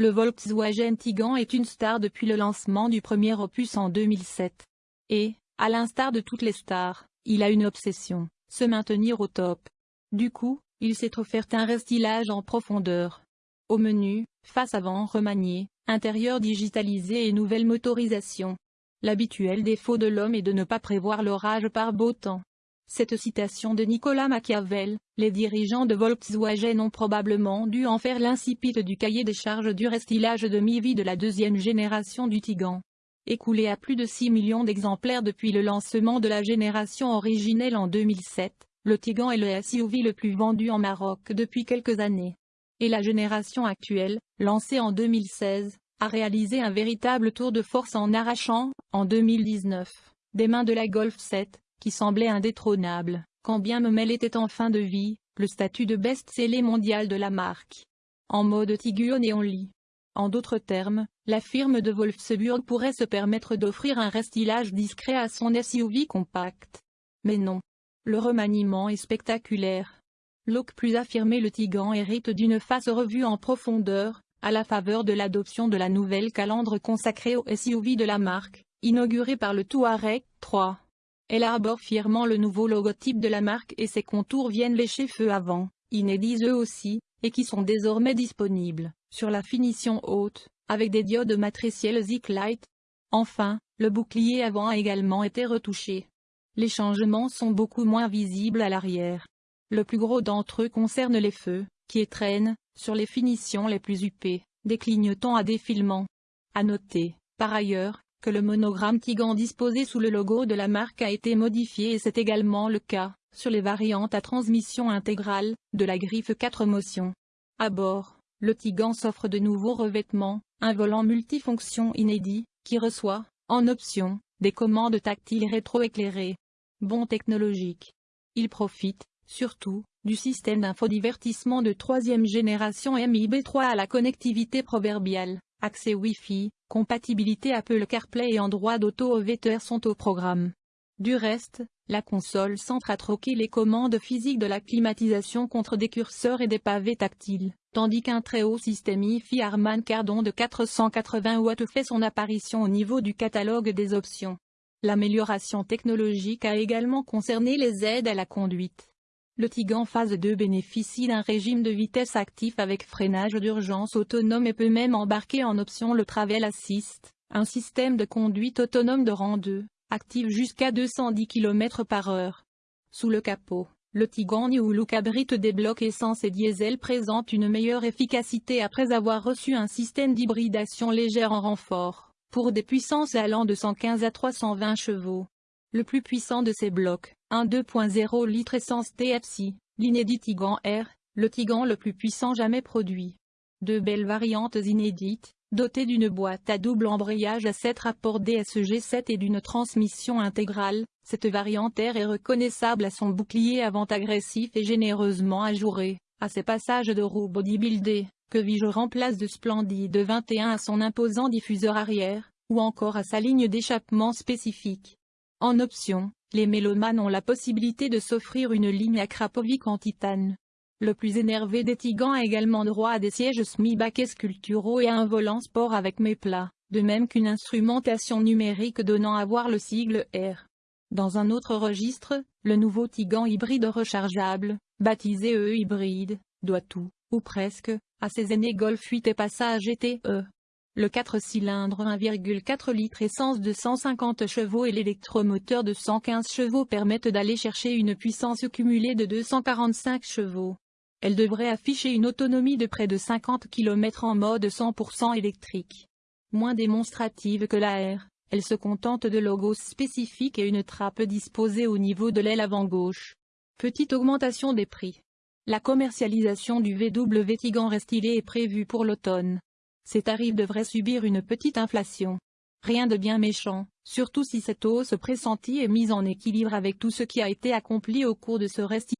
Le Volkswagen Tiguan est une star depuis le lancement du premier opus en 2007. Et, à l'instar de toutes les stars, il a une obsession, se maintenir au top. Du coup, il s'est offert un restylage en profondeur. Au menu, face avant remanié, intérieur digitalisé et nouvelle motorisation. L'habituel défaut de l'homme est de ne pas prévoir l'orage par beau temps. Cette citation de Nicolas Machiavel, les dirigeants de Volkswagen ont probablement dû en faire l'incipit du cahier des charges du restylage de mi-vie de la deuxième génération du Tigan. Écoulé à plus de 6 millions d'exemplaires depuis le lancement de la génération originelle en 2007, le Tigan est le SUV le plus vendu en Maroc depuis quelques années. Et la génération actuelle, lancée en 2016, a réalisé un véritable tour de force en arrachant, en 2019, des mains de la Golf 7, qui semblait indétrônable, quand bien même elle était en fin de vie, le statut de best-seller mondial de la marque. En mode Tiguan et en lit. En d'autres termes, la firme de Wolfsburg pourrait se permettre d'offrir un restylage discret à son SUV compact. Mais non. Le remaniement est spectaculaire. Look plus affirmé le Tigan hérite d'une face revue en profondeur, à la faveur de l'adoption de la nouvelle calandre consacrée au SUV de la marque, inaugurée par le Touareg 3. Elle arbore fièrement le nouveau logotype de la marque et ses contours viennent lécher feu avant, inédits eux aussi, et qui sont désormais disponibles, sur la finition haute, avec des diodes matricielles Zik Light. Enfin, le bouclier avant a également été retouché. Les changements sont beaucoup moins visibles à l'arrière. Le plus gros d'entre eux concerne les feux, qui étreignent, sur les finitions les plus huppées, des clignotants à défilement. À noter, par ailleurs, que le monogramme Tigan disposé sous le logo de la marque a été modifié et c'est également le cas, sur les variantes à transmission intégrale, de la griffe 4 motions. À bord, le Tigan s'offre de nouveaux revêtements, un volant multifonction inédit, qui reçoit, en option, des commandes tactiles rétroéclairées. Bon technologique. Il profite, surtout, du système d'infodivertissement de troisième génération MIB3 à la connectivité proverbiale, accès Wi-Fi, compatibilité Apple CarPlay et Android Auto OVTR sont au programme. Du reste, la console centre a troqué les commandes physiques de la climatisation contre des curseurs et des pavés tactiles, tandis qu'un très haut système IFI Harman Kardon de 480 watts fait son apparition au niveau du catalogue des options. L'amélioration technologique a également concerné les aides à la conduite. Le Tigan phase 2 bénéficie d'un régime de vitesse actif avec freinage d'urgence autonome et peut même embarquer en option le Travel Assist, un système de conduite autonome de rang 2, actif jusqu'à 210 km par heure. Sous le capot, le Tigan New Look abrite des blocs essence et diesel présente une meilleure efficacité après avoir reçu un système d'hybridation légère en renfort, pour des puissances allant de 115 à 320 chevaux. Le plus puissant de ces blocs, un 2.0 litre essence TFC, l'inédit Tigan R, le Tigan le plus puissant jamais produit. Deux belles variantes inédites, dotées d'une boîte à double embrayage à 7 rapports DSG7 et d'une transmission intégrale, cette variante R est reconnaissable à son bouclier avant agressif et généreusement ajouré, à ses passages de roue bodybuildé, que Vige remplace de Splendide 21 à son imposant diffuseur arrière, ou encore à sa ligne d'échappement spécifique. En option, les mélomanes ont la possibilité de s'offrir une ligne à Krapovic en titane. Le plus énervé des Tigans a également droit à des sièges semi-baquets sculpturaux et à un volant sport avec méplats, de même qu'une instrumentation numérique donnant à voir le sigle R. Dans un autre registre, le nouveau Tigan hybride rechargeable, baptisé E hybride, doit tout, ou presque, à ses aînés Golf 8 et Passage GTE. Le 4 cylindres 1,4 litres essence de 150 chevaux et l'électromoteur de 115 chevaux permettent d'aller chercher une puissance cumulée de 245 chevaux. Elle devrait afficher une autonomie de près de 50 km en mode 100% électrique. Moins démonstrative que la R, elle se contente de logos spécifiques et une trappe disposée au niveau de l'aile avant gauche. Petite augmentation des prix. La commercialisation du VW Tigan Restylé est prévue pour l'automne. Ces tarifs devraient subir une petite inflation. Rien de bien méchant, surtout si cette hausse pressentie est mise en équilibre avec tout ce qui a été accompli au cours de ce reste.